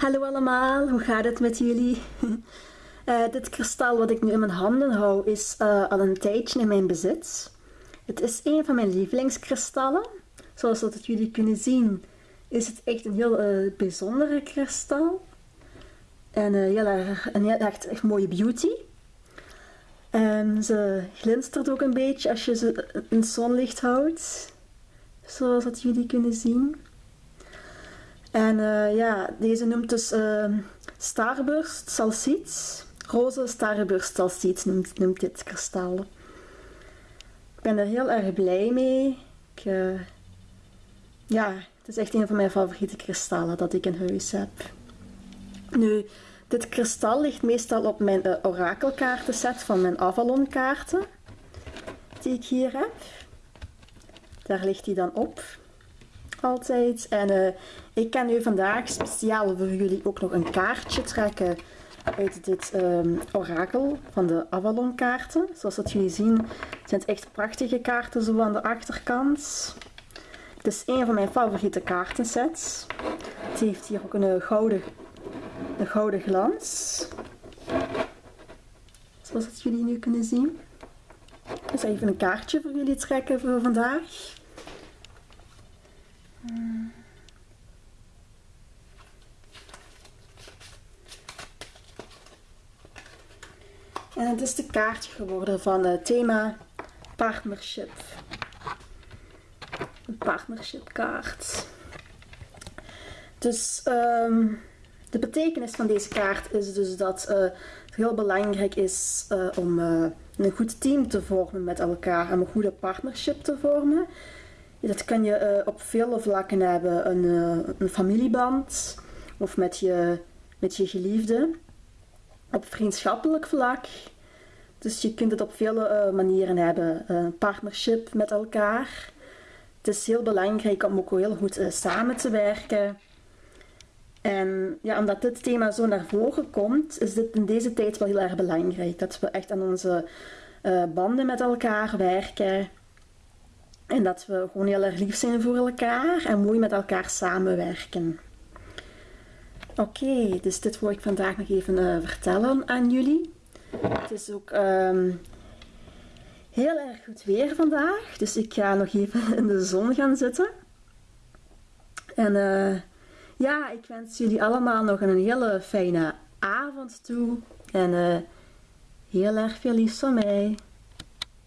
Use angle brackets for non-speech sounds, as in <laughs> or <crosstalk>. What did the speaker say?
Hallo allemaal, hoe gaat het met jullie? Uh, <laughs> dit kristal wat ik nu in mijn handen hou is uh, al een tijdje in mijn bezit. Het is een van mijn lievelingskristallen. Zoals dat jullie kunnen zien is het echt een heel uh, bijzondere kristal. En heel erg, een heel echt, echt mooie beauty. En ze glinstert ook een beetje als je ze in zonlicht houdt. Zoals dat jullie kunnen zien. En uh, ja, deze noemt dus uh, Starburst Salsiet. Roze Starburst Salsiet noemt, noemt dit kristal. Ik ben er heel erg blij mee. Ik, uh, ja, het is echt een van mijn favoriete kristallen dat ik in huis heb. Nu, dit kristal ligt meestal op mijn uh, orakelkaartenset van mijn Avalon kaarten. Die ik hier heb. Daar ligt hij dan op altijd. En uh, ik kan nu vandaag speciaal voor jullie ook nog een kaartje trekken uit dit um, orakel van de Avalon kaarten. Zoals dat jullie zien zijn het echt prachtige kaarten zo aan de achterkant. Het is een van mijn favoriete kaartensets. Het heeft hier ook een gouden, een gouden glans. Zoals dat jullie nu kunnen zien. Dus even een kaartje voor jullie trekken voor vandaag. En het is de kaartje geworden van het thema partnership. Een partnership kaart. Dus um, de betekenis van deze kaart is dus dat uh, het heel belangrijk is uh, om uh, een goed team te vormen met elkaar. Om een goede partnership te vormen. Dat kan je op vele vlakken hebben. Een, een familieband of met je, met je geliefde op vriendschappelijk vlak. Dus je kunt het op vele uh, manieren hebben. Een partnership met elkaar. Het is heel belangrijk om ook heel goed samen te werken. En ja, omdat dit thema zo naar voren komt, is dit in deze tijd wel heel erg belangrijk. Dat we echt aan onze eh, banden met elkaar werken. En dat we gewoon heel erg lief zijn voor elkaar en mooi met elkaar samenwerken. Oké, dus dit wil ik vandaag nog even uh, vertellen aan jullie. Het is ook um, heel erg goed weer vandaag, dus ik ga nog even <laughs> in de zon gaan zitten. En uh, ja, ik wens jullie allemaal nog een hele fijne avond toe en uh, heel erg veel liefs van mij.